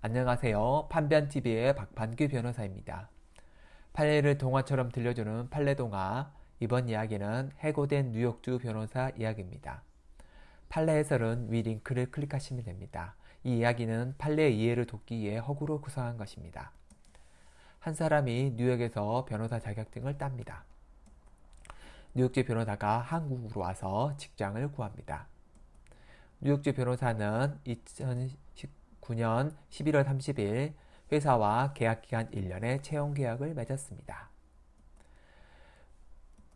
안녕하세요. 판변TV의 박판규 변호사입니다. 판례를 동화처럼 들려주는 판례동화 이번 이야기는 해고된 뉴욕주 변호사 이야기입니다. 판례 해설은 위 링크를 클릭하시면 됩니다. 이 이야기는 판례 이해를 돕기 위해 허구로 구성한 것입니다. 한 사람이 뉴욕에서 변호사 자격증을 땁니다. 뉴욕주 변호사가 한국으로 와서 직장을 구합니다. 뉴욕주 변호사는 2019년 11월 30일 회사와 계약기간 1년의 채용계약을 맺었습니다.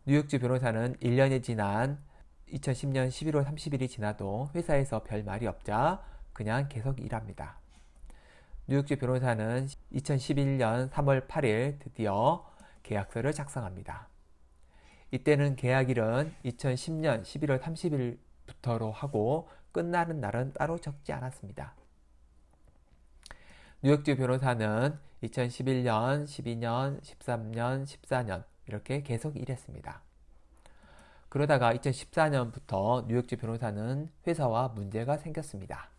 뉴욕주 변호사는 1년이 지난 2010년 11월 30일이 지나도 회사에서 별 말이 없자 그냥 계속 일합니다. 뉴욕주 변호사는 2011년 3월 8일 드디어 계약서를 작성합니다. 이때는 계약일은 2010년 11월 30일부터로 하고 끝나는 날은 따로 적지 않았습니다. 뉴욕주 변호사는 2011년, 12년, 13년, 14년 이렇게 계속 일했습니다. 그러다가 2014년부터 뉴욕주 변호사는 회사와 문제가 생겼습니다.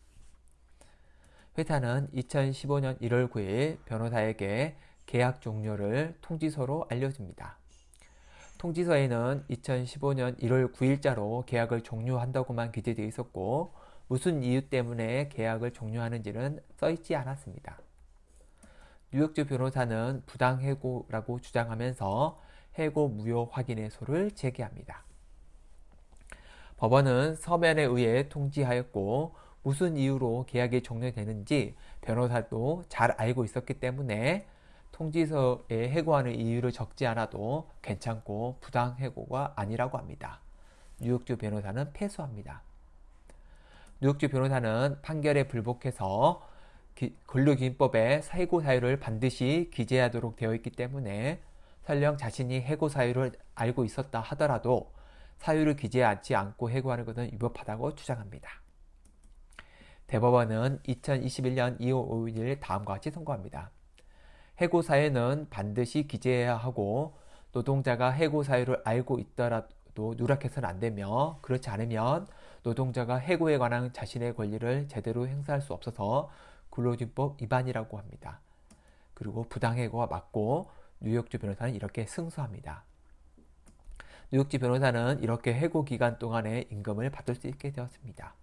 회사는 2015년 1월 9일 변호사에게 계약 종료를 통지서로 알려줍니다. 통지서에는 2015년 1월 9일자로 계약을 종료한다고만 기재되어 있었고 무슨 이유 때문에 계약을 종료하는지는 써있지 않았습니다. 뉴욕주 변호사는 부당해고라고 주장하면서 해고 무효 확인의소를 제기합니다. 법원은 서면에 의해 통지하였고 무슨 이유로 계약이 종료되는지 변호사도 잘 알고 있었기 때문에 통지서에 해고하는 이유를 적지 않아도 괜찮고 부당해고가 아니라고 합니다. 뉴욕주 변호사는 패소합니다. 뉴욕주 변호사는 판결에 불복해서 근로기준법에 해고 사유를 반드시 기재하도록 되어 있기 때문에 설령 자신이 해고 사유를 알고 있었다 하더라도 사유를 기재하지 않고 해고하는 것은 위법하다고 주장합니다. 대법원은 2021년 2월 5일 다음과 같이 선고합니다. 해고 사유는 반드시 기재해야 하고 노동자가 해고 사유를 알고 있더라도 누락해서는 안 되며 그렇지 않으면 노동자가 해고에 관한 자신의 권리를 제대로 행사할 수 없어서 근로기준법 위반이라고 합니다. 그리고 부당해고가 맞고 뉴욕주 변호사는 이렇게 승소합니다. 뉴욕주 변호사는 이렇게 해고 기간 동안에 임금을 받을 수 있게 되었습니다.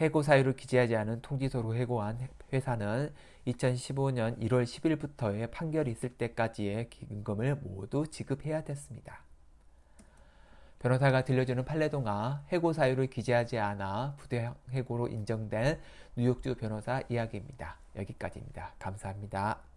해고 사유를 기재하지 않은 통지서로 해고한 회사는 2015년 1월 10일부터의 판결이 있을 때까지의 임금을 모두 지급해야 됐습니다. 변호사가 들려주는 판례동화 해고 사유를 기재하지 않아 부대해고로 인정된 뉴욕주 변호사 이야기입니다. 여기까지입니다. 감사합니다.